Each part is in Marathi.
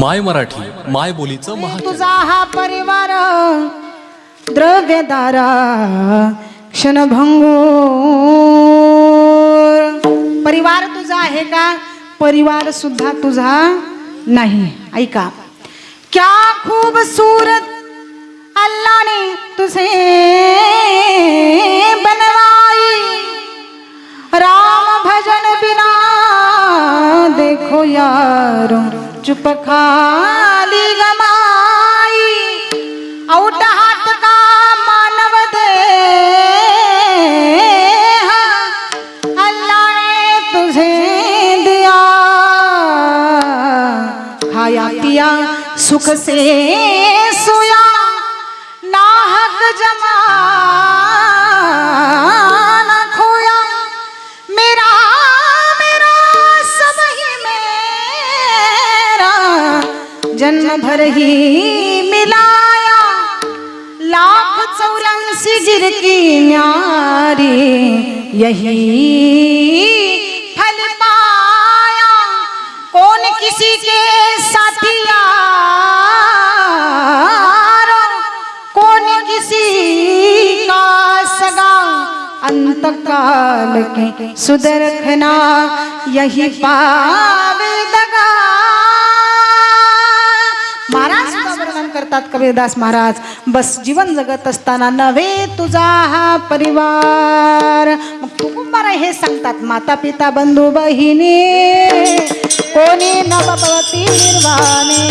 माय मराठी माय बोलीचं तुझा हा परिवार द्रव्यदारा क्षणभंगूर. परिवार तुझा आहे का? परिवार सुद्धा तुझा नाही. ऐका. क्या खूबसूरत अल्लाह ने तुझे बनवाई. राम भजन बिना देखो यारो. चुप खाली गमाई औट हात का मानव दे अल्लाह ने तुझे दिया। खाया पिया सुख से सोया नाहक जमा। भर ही मिलाया, लाख चौरासी गिर की न्यारी, यही फल पाया। कौन किसी के साथिया? कौन किसी का सगा? अंत काल के सुदरखना यही पावे वर्णन करतात कबीरदास महाराज. बस जीवन जगत असताना नव्हे तुझा हा परिवार. मग तुकुंबार हे सांगतात माता पिता बंधू बहिणी. कोणी नवपती निर्वाणे.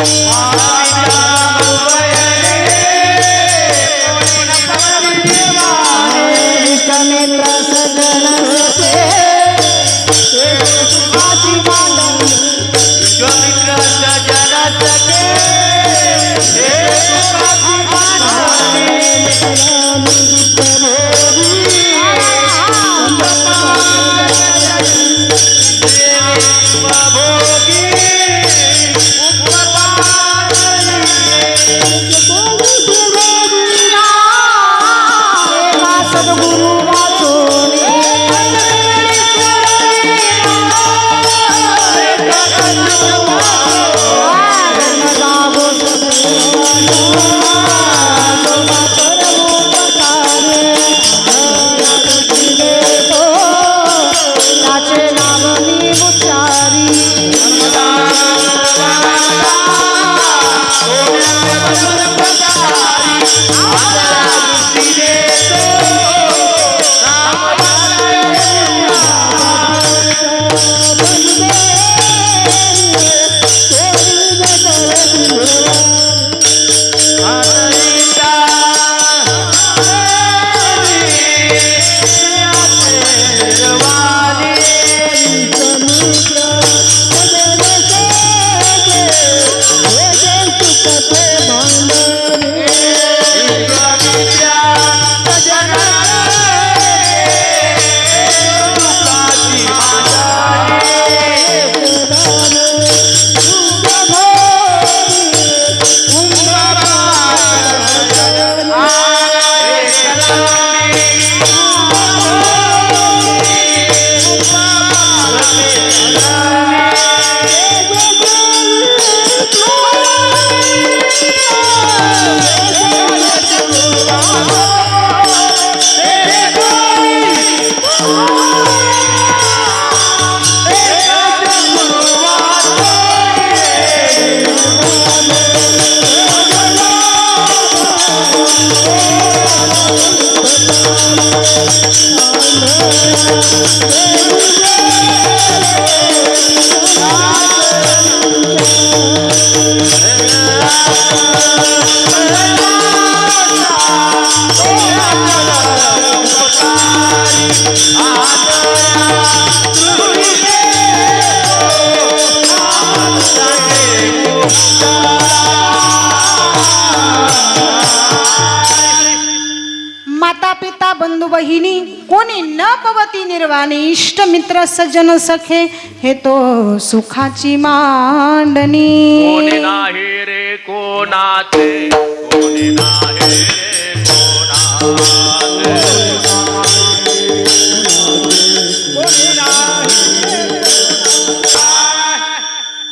माता पिता बंधू बहिणी कोणी न पवती निर्वाणी इष्ट मित्र सज्जन सखे हे तो सुखाची मांडणी. कोणी नाही रे कोणाचे कोणी नाही रे कोणाचे.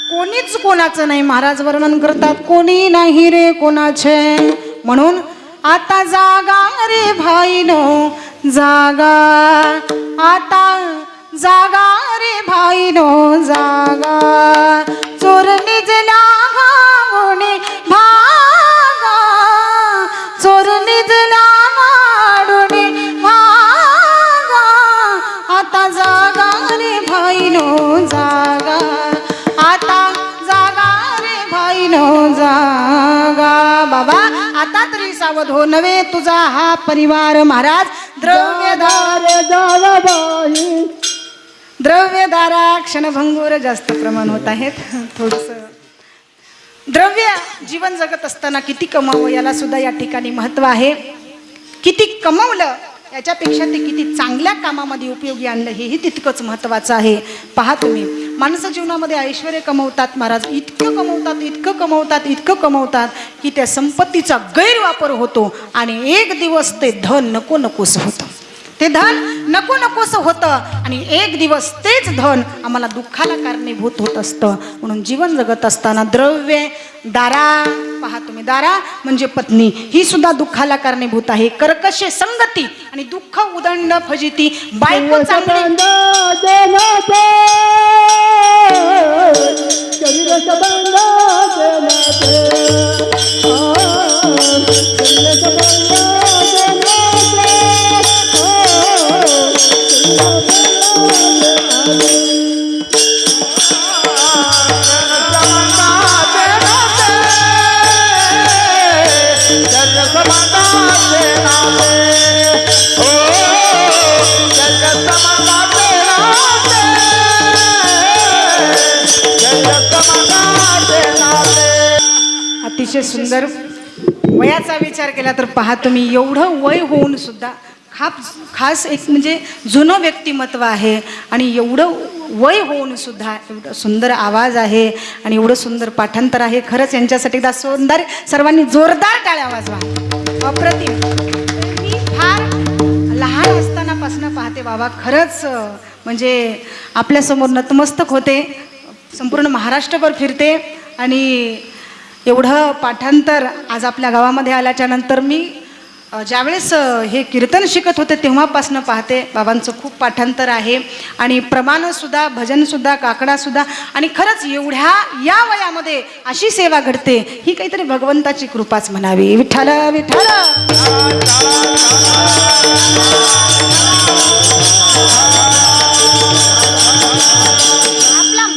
कोणीच कोणाचं नाही महाराज वर्णन करतात कोणी नाही रे कोणाचे. म्हणून आता जागा रे भाईनो जागा. आता जागा रे भाईनो जागा. चोर निजला भागोने भागा. चोर निजला माडोने भागा. आता जागा रे भाईनो जागा. आता जागा रे भाईनो जागा. बाबा आता तरी सावध हो नव्हे तुझा हा परिवार महाराज. द्रव्यदार द्रव्यदारा क्षणभंगूर जास्त प्रमाण होत आहेत. थोडस द्रव्य जीवन जगत असताना किती कमावं याला सुद्धा या ठिकाणी महत्त्व आहे. किती कमवलं याच्यापेक्षा ते किती चांगल्या कामामध्ये उपयोगी आणलं हेही तितकंच महत्त्वाचं आहे. पहा तुम्ही. माणसं जीवनामध्ये ऐश्वर कमवतात महाराज इतकं कमवतात इतकं कमवतात इतकं कमवतात की त्या संपत्तीचा गैरवापर होतो आणि एक दिवस ते धन नको नकोस होतं. ते धन नको नकोस होतं आणि एक दिवस तेच धन आम्हाला दुःखाला कारणीभूत होत असतं. म्हणून जीवन जगत असताना द्रव्य दारा पहा तुम्ही दारा म्हणजे पत्नी ही सुद्धा दुःखाला कारणीभूत आहे. कर्कशे संगती आणि दुःख उदंड फजिती बायको चांगली केला तर पहा तुम्ही एवढं वय होऊन सुद्धा खाप खास एक म्हणजे जुनं व्यक्तिमत्व आहे आणि एवढं वय होऊन सुद्धा एवढं सुंदर आवाज आहे आणि एवढं सुंदर पाठांतर आहे. खरंच यांच्यासाठी एकदा सुंदर सर्वांनी जोरदार टाळ्या वाजवा. अप्रतिम. मी फार लहान असतानापासून पाहते बाबा खरंच म्हणजे आपल्यासमोर नतमस्तक होते. संपूर्ण महाराष्ट्रभर फिरते आणि एवढं पाठांतर आज आपल्या गावामध्ये आल्याच्यानंतर मी ज्यावेळेस हे कीर्तन शिकत होते तेव्हापासनं पाहते बाबांचं खूप पाठांतर आहे. आणि प्रमाणसुद्धा भजनसुद्धा काकडासुद्धा आणि खरंच एवढ्या या वयामध्ये अशी सेवा घडते ही काहीतरी भगवंताची कृपाच म्हणावी. विठ्ठल विठ्ठल! आपला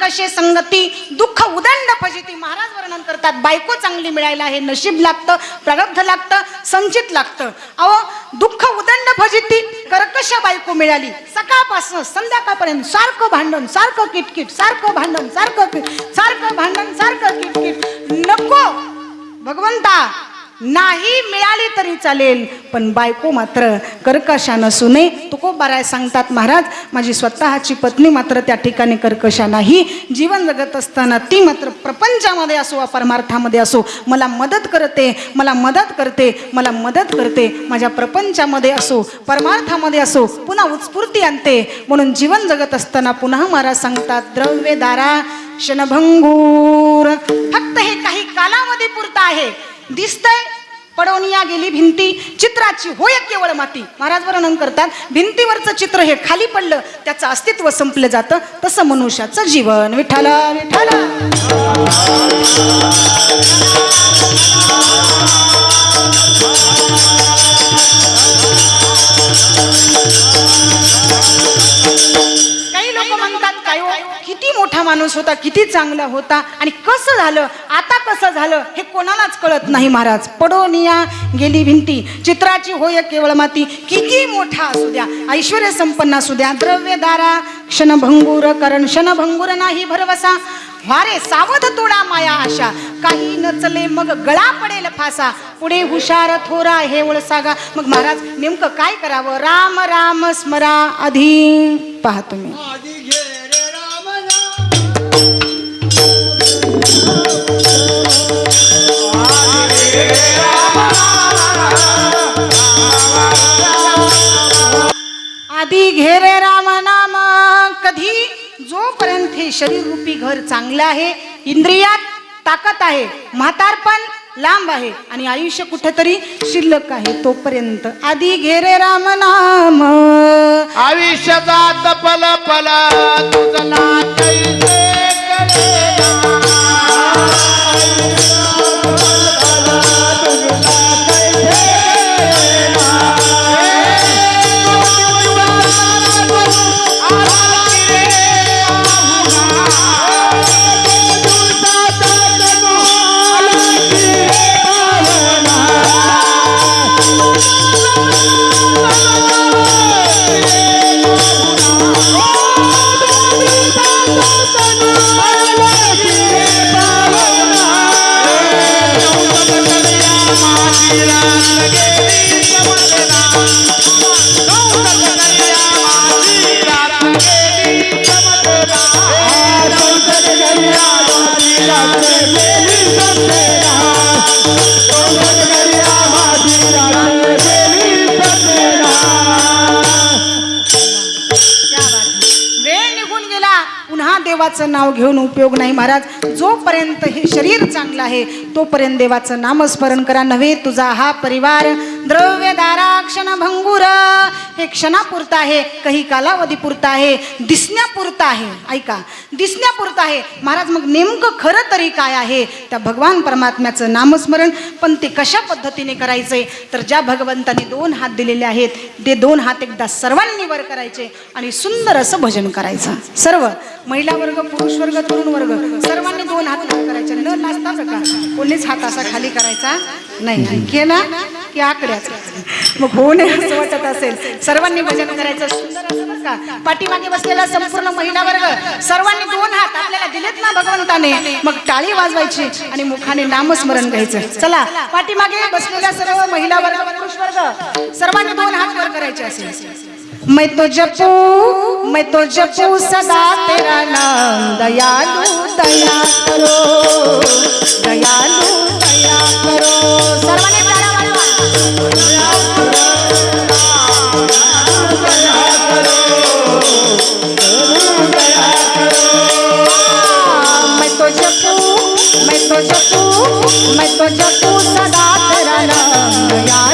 मुद्दा संगती दुःख उदंड फजिती महाराज वर्णन करतात. बायको चांगली मिळायला हे नशीब लागतं प्रारब्ध लागतं संचित लागतं. अहो दुःख उदंड फजिती कर्कश बायको मिळाली? सकाळपासून संध्याकाळपर्यंत सारखं भांडण सारखं किटकिट सारखं भांडण सारखं किट सारखं भांडण सारखं किटकिट. नको भगवंता. नाही मिळाली तरी चालेल. पण बायको मात्र कर्कशा नसू नये. तुकोबाराय सांगतात महाराज माझी स्वतःची पत्नी मात्र त्या ठिकाणी कर्कशा नाही जीवन जगत असताना ती मात्र प्रपंचामध्ये असो वा परमार्थामध्ये असो मला मदत करते मला मदत करते मला मदत करते. माझ्या प्रपंचामध्ये असो परमार्थामध्ये असो पुन्हा उत्स्फूर्ती आणते. म्हणून जीवन जगत असताना पुन्हा महाराज सांगतात द्रव्य दारा क्षणभंगूर फक्त हे काही कालामध्ये पुरतं आहे. दिसतंय पडवणिया गेली भिंती चित्राची होय केवळ माती. महाराज वर्णन करतात भिंतीवरचं चित्र हे खाली पडलं त्याचं अस्तित्व संपलं जातं तसं मनुष्याचं जीवन. विठाल विठाल लोक म्हणतात काय हो, किती मोठा माणूस होता किती चांगला होता आणि कसं झालं आता कसं झालं हे कोणालाच कळत नाही महाराज. पडोनिया गेली भिंती चित्राची होय केवळ माती. किती मोठा असू द्या ऐश्वर संपन्न असू द्या द्रव्यदारा क्षणभंगूर करण क्षणभंगूर नाही भरवसा. वारे सावध तोडा माया आशा. काही नचले मग गळा पडेल फासा. पुढे हुशार थोरा हे ओळसागा. मग महाराज नेमकं काय करावं? राम राम स्मरा आधी पहा तुम्ही. आधी घेरे राम नाम. कधी जोपर्यंत हे शरीर रूपी घर चांगलं आहे इंद्रियात ताकद आहे म्हातारपण लांब आहे आणि आयुष्य कुठेतरी शिल्लक आहे तोपर्यंत आधी घेरे राम नाम. आयुष्याचा पल पल तुझं नाथ देवाचं नाव घेऊन उपयोग नाही महाराज. जोपर्यंत हे शरीर चांगलं आहे तोपर्यंत देवाचं नामस्मरण करा. नव्हे तुझा हा परिवार द्रव्य दारा क्षण भंगुर हे क्षणापुरतं आहे काही कालावधीपुरता आहे दिसण्यापुरता आहे. ऐका दिसण्यापुरतं आहे. महाराज मग नेमकं खरं तरी काय आहे? त्या भगवान परमात्म्याचं नामस्मरण पण ते कशा पद्धतीने करायचे तर ज्या भगवंताने दोन हात दिलेले आहेत ते दोन हात एकदा सर्वांनी वर करायचे आणि सुंदर असं भजन करायचं. सर्व महिला वर्ग पुरुष वर्ग तरुण वर्ग सर्वांनी दोन हात करायचे. न नाचता का? कोणीच हात असा खाली करायचा नाही. केला की आकड्या? मग होणे असं वाटत असेल. सर्वांनी भजन करायचं सुंदर असं पाठीमागे बसलेला संपूर्ण महिला वर्ग सर्वांनी दोन हात आपल्याला दिलेत ना भगवंताने. मग टाळी वाजवायची आणि मुखाने नामस्मरण घ्यायचं. चला पाठीमागे बसलेल्या सर्व महिला वर्ग पुरुष वर्ग सर्वांनी दोन हात वर करायचे असेल. मैं तो जपू मैं तो जपू सदा तेरा नाम दयालु दया करो दयालु दया करो. सर्वांनी मैं तो जपू मैं तो जपू सदा तेरा नाम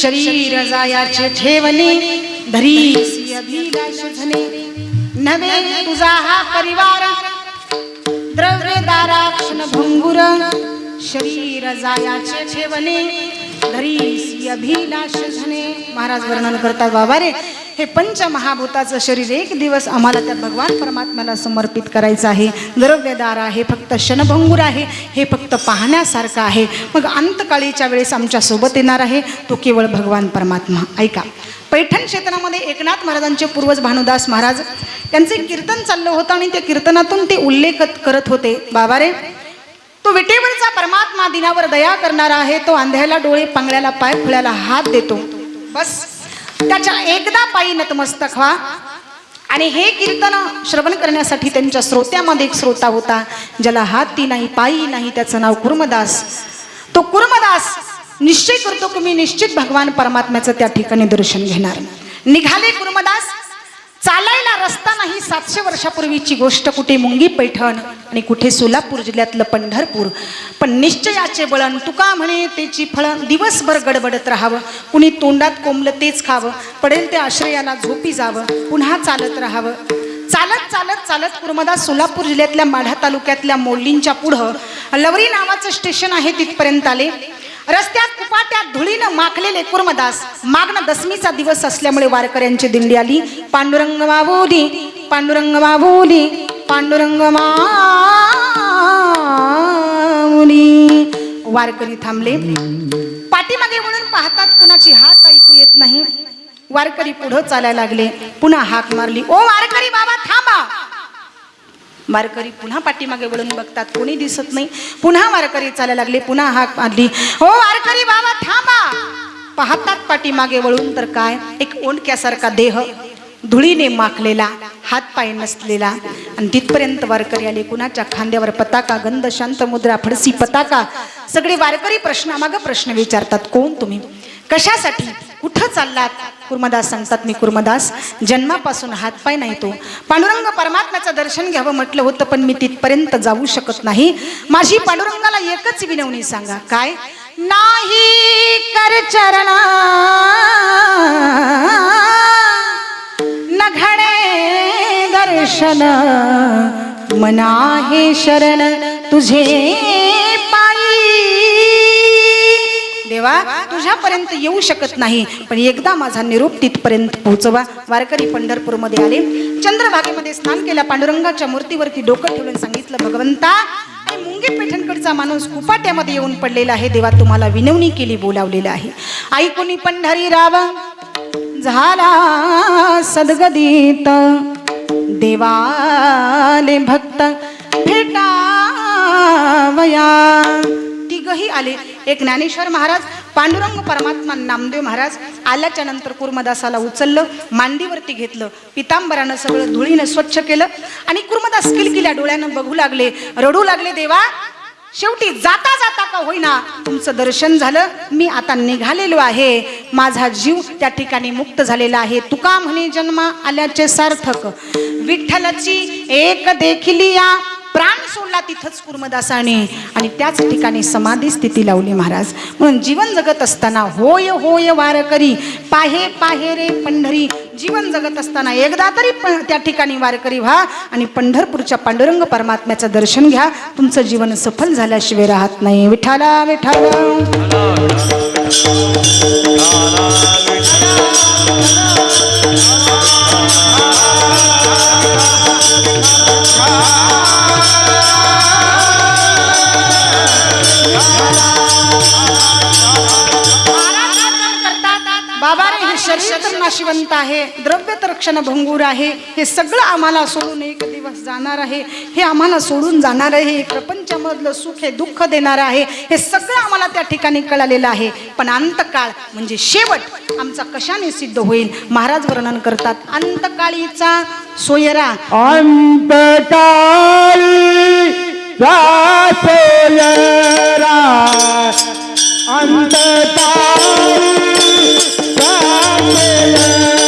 शरीर जायाचे ठेवणे धरी अभिलाष धने नवे तुझा हा परिवार द्रव्य दाराक्षण भंगुर शरीर जायाचे ठेवणे धरी अभिलाष धने महाराज वर्णन करतात बाबा रे हे पंचमहाभूताचं शरीर एक दिवस आम्हाला त्या भगवान परमात्म्याला समर्पित करायचं आहे. द्रव्यदार आहे फक्त क्षणभंगूर आहे हे फक्त पाहण्यासारखं आहे. मग अंतकाळीच्या वेळेस आमच्यासोबत येणार आहे तो केवळ भगवान परमात्मा. ऐका. पैठण क्षेत्रामध्ये एकनाथ महाराजांचे पूर्वज भानुदास महाराज त्यांचे कीर्तन चाललं होतं आणि त्या कीर्तनातून ते उल्लेख करत होते. बाबा रे तो विटेवरचा परमात्मा दिनावर दया करणारा आहे तो आंध्याला डोळे पांगळ्याला पाय फुळ्याला हात देतो. बस. त्याच्या एकदा पायी नतमस्तक व्हा. आणि हे कीर्तन श्रवण करण्यासाठी त्यांच्या श्रोत्यामध्ये एक श्रोता होता ज्याला हाती नाही पायी नाही त्याचं नाव कुर्मदास. तो कुर्मदास निश्चय करतो की मी निश्चित भगवान परमात्म्याचं त्या ठिकाणी दर्शन घेणार. निघाले कुर्मदास चालायला रस्ता नाही सातशे वर्षापूर्वीची गोष्ट कुठे मुंगी पैठण आणि कुठे सोलापूर जिल्ह्यातलं पंढरपूर. पण निश्चयाचे बळण तुका म्हणे त्याची फळं दिवसभर गडबडत राहावं. कुणी तोंडात कोंबलं तेच खावं. पडेल ते आश्रयाला झोपी जावं. पुन्हा चालत राहावं. चालत चालत चालत कुर्मदा सोलापूर जिल्ह्यातल्या माढा तालुक्यातल्या मोडलींच्या पुढं लवरी नावाचं स्टेशन आहे तिथपर्यंत आले. रस्त्यात उपाट्यात धुळीनं माखलेले कुर्मदास. मागणं दसमीचा दिवस असल्यामुळे वारकऱ्यांची दिंडी आली. पांडुरंग माऊली पांडुरंग माऊली पांडुरंग माऊली वारकरी थांबले. पाठीमागे म्हणून पाहतात कुणाची हाक ऐकू येत नाही. वारकरी पुढं चालायला लागले. पुन्हा हाक मारली. ओ वारकरी बाबा थांबा. वारकरी पुन्हा पाठीमागे वळून बघतात. कोणी दिसत नाही. पुन्हा वारकरी चालायला लागले. पुन्हा हाक मारली. हो वारकरी बाबा थांबा. पाहतात पाठीमागे वळून तर काय? एक ओंडक्यासारखा देह धुळीने माखलेला हात पाय नसलेला. आणि तिथपर्यंत वारकरी आले. कुणाच्या खांद्यावर पताका गंध शांत मुद्रा फडसी पताका? सगळे वारकरी प्रश्नामागं प्रश्न विचारतात. कोण तुम्ही? कशासाठी? कुठं चाललात? कुर्मदास सांगतात मी कुर्मदास जन्मापासून हातपाय नाही तो. पांडुरंग परमात्म्याचं दर्शन घ्यावं म्हटलं होतं पण मी तिथपर्यंत जाऊ शकत नाही. माझी पांडुरंगाला एकच विनवणी सांगा. काय? नाही कर चरणा न दर्शन मना हे शरण तुझे देवा तुझ्यापर्यंत येऊ शकत नाही. पण एकदा माझा निरोप तिथपर्यंत पोहोचवा. वारकरी पंढरपूरमध्ये आले. चंद्रभागेमध्ये स्नान केल्या पांडुरंगाच्या मूर्तीवरती डोकं ठेवून सांगितलं भगवंता आणि मुंगे पेठणकडचा माणूस कुपाट्यामध्ये येऊन पडलेला आहे. देवा तुम्हाला विनवणी केली बोलावलेला आहे. ऐकुनी पंढरी राव झाला सदगदीत. देवाले भक्त भेटावया. तिघही आले. एक ज्ञानेश्वर महाराज पांडुरंग परमात्मा नामदेव महाराज आल्याच्यानंतर कुर्मदासाला उचललं मांडीवरती घेतलं पितांबरानं सगळं धुळीनं स्वच्छ केलं आणि कुर्मदास किलकिल्या डोळ्यानं बघू लागले रडू लागले देवा शेवटी जाता जाता का होईना? तुमचं दर्शन झालं मी आता निघालेलो आहे. माझा जीव त्या ठिकाणी मुक्त झालेला आहे. तुका म्हणे जन्मा आल्याचे सार्थक. विठ्ठलाची एक देखिली या प्राण सोडला तिथंच कुर्मदासाने आणि त्याच ठिकाणी समाधी स्थिती लावली महाराज म्हणून जीवन जगत असताना होय होय वारकरी पाहे पाहे रे पंढरी जीवन जगत असताना एकदा तरी त्या ठिकाणी वारकरी व्हा आणि पंढरपूरच्या पांडुरंग परमात्म्याचं दर्शन घ्या तुमचं जीवन सफल झाल्याशिवाय राहत नाही विठाला विठाला आहे द्रव्य तर क्षणभंगूर आहे हे सगळं आम्हाला सोडून एक दिवस जाणार आहे. हे आम्हाला सोडून जाणार आहे हे प्रपंचामधलं सुख हे दुःख देणार आहे हे सगळं आम्हाला त्या ठिकाणी कळालेलं आहे. पण अंतकाळ म्हणजे शेवट आमचा कशाने सिद्ध होईल? महाराज वर्णन करतात अंतकाळीचा सोयरा. अंतकाळी जातोयरा अंतकाळी Yeah.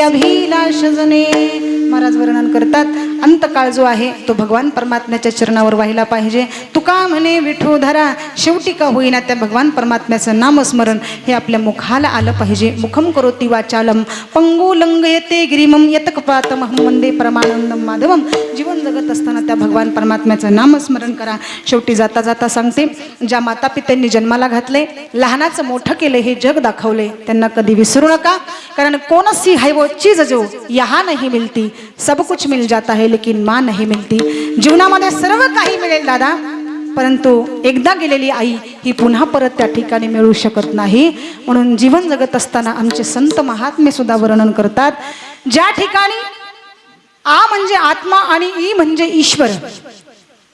अभिलाष जने महाराज वर्णन करतात. अंतकाळ जो आहे तो भगवान परमात्म्याच्या चरणावर व्हायला पाहिजे. तुका म्हणे विठुधरा शेवटी का होईना त्या भगवान परमात्म्याचं नामस्मरण हे आपल्या मुखाला आलं पाहिजे. मुखम करोती वाचालम पंगू लंग येते गिरिमम यतकपातमहम वंदे परमानंदम माधवम. जीवन जगत असताना त्या भगवान परमात्म्याचं नामस्मरण करा. शेवटी जाता जाता सांगते ज्या माता पित्यांनी जन्माला घातले लहानाचं मोठं केलं हे जग दाखवले. त्यांना कधी विसरू नका कारण कोण सी वो चीज जो यहाँ नाही मिलती. सब कुछ मिल जाता है लेकिन माँ नहीं मिलती। जीवनामध्ये सर्व काही मिळेल दादा परंतु एकदा गेलेली आई ही पुन्हा परत त्या ठिकाणी मिळू शकत नाही. म्हणून जीवन जगत असताना आमचे संत महात्मे सुद्धा वर्णन करतात ज्या ठिकाणी आ म्हणजे आत्मा आणि ई म्हणजे ईश्वर.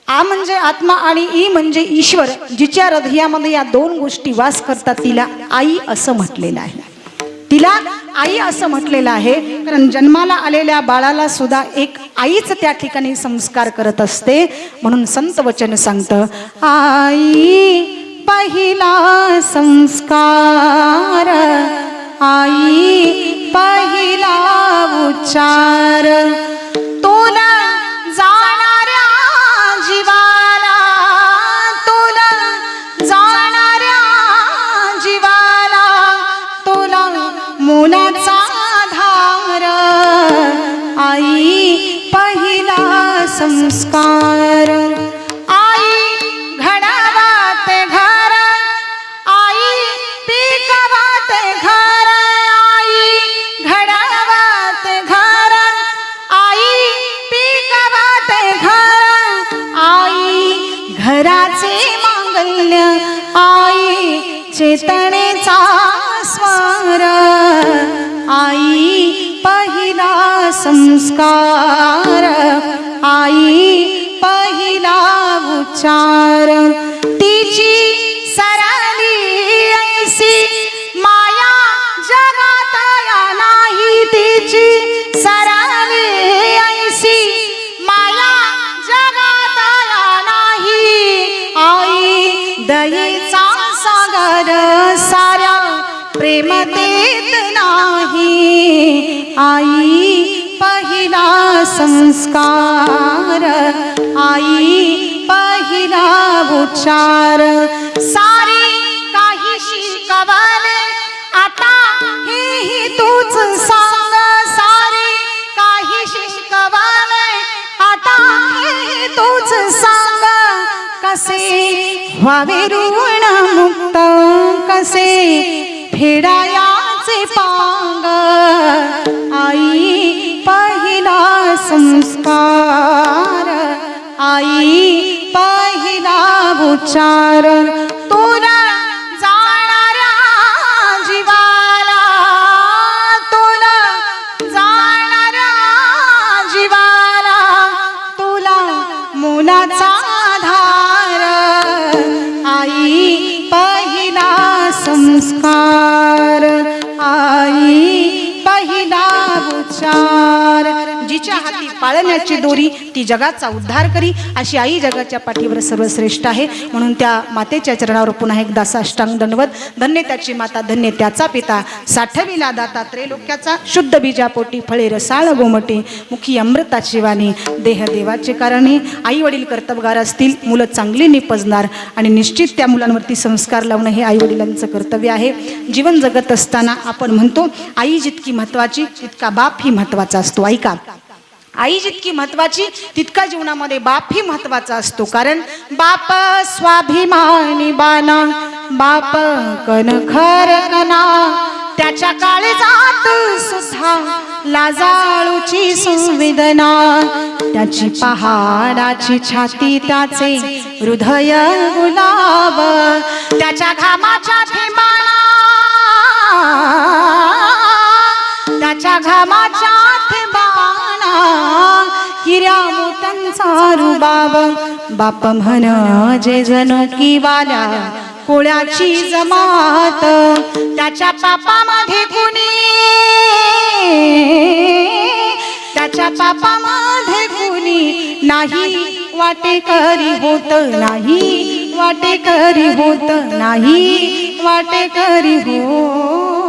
आ म्हणजे आत्मा आणि ई म्हणजे ईश्वर जिच्या हृदयामध्ये या दोन गोष्टी वास करतात तिला आई असं म्हटलेलं आहे. तिला आई असं म्हटलेलं आहे कारण जन्माला आलेल्या बाळाला सुद्धा एक आईच त्या ठिकाणी संस्कार करत असते म्हणून संत वचन सांगतं आई पहिला संस्कार आई पहिला उच्चार तुला जा संस्कार आई घडावात घर. आई पिकवाते घर. आई घडावात घर. आई पिकवाते घर. आई घराचे मांगल्य. आई चेतनेचा स्वर. आई पहिला संस्कार. आई उच्चार तिची सरली ऐसी माया जगात नाही तिची सरली ऐसी माया जगात नाही. आई दयेचा सागर साऱ्या प्रेम नाही. आई पहिला संस्कार. आई पहिला उच्चार. सारी काही शिकवले आता हेही तूच सांग. सारी काही शिकवले आता हेही तूच सांग. कसे व्हावे ऋण मुक्त कसे फेडायाचे पांग. आई पहिला संस्कार. आई पाहिला उच्चारण. तुला पाळण्याची दोरी ती जगाचा उद्धार करी. अशी आई जगाच्या पाठीवर सर्वश्रेष्ठ आहे. म्हणून त्या मातेच्या चरणावर पुन्हा एकदा साष्टांग दंडवत धन्य त्याची माता धन्य त्याचा पिता. साठविला दाता त्रैलोक्याचा शुद्ध बीजापोटी फळे रसाळ गोमटे मुखी अमृताची वाणी देह देवाचे कारणे आई वडील कर्तबगार असतील मुलं चांगली निपजणार. आणि निश्चित त्या मुलांवरती संस्कार लावणं हे आई वडिलांचं कर्तव्य आहे. जीवन जगत असताना आपण म्हणतो आई जितकी महत्वाची तितका बाप ही महत्त्वाचा असतो. ऐका. आई जितकी महत्वाची तितका जीवनामध्ये बाप ही महत्त्वाचा असतो. कारण बाप स्वाभिमानी बाना बाप कन खर कना त्याच्या काळे जात सुद्धा लाजाळूची संवेदना त्याची पहाडाची छाती त्याचे हृदय गुलाब. त्याच्या घामाच्या थेंबाना त्याच्या घामाच्या हिऱ्या मोत्यांचा रुबाब बाप म्हण जे जण की वाला कोळ्याची जमात त्याच्या पापामध्ये कुणी त्याच्या पापामध्ये कुणी नाही वाटेकरी होत नाही वाटेकरी होत नाही वाटेकरी हो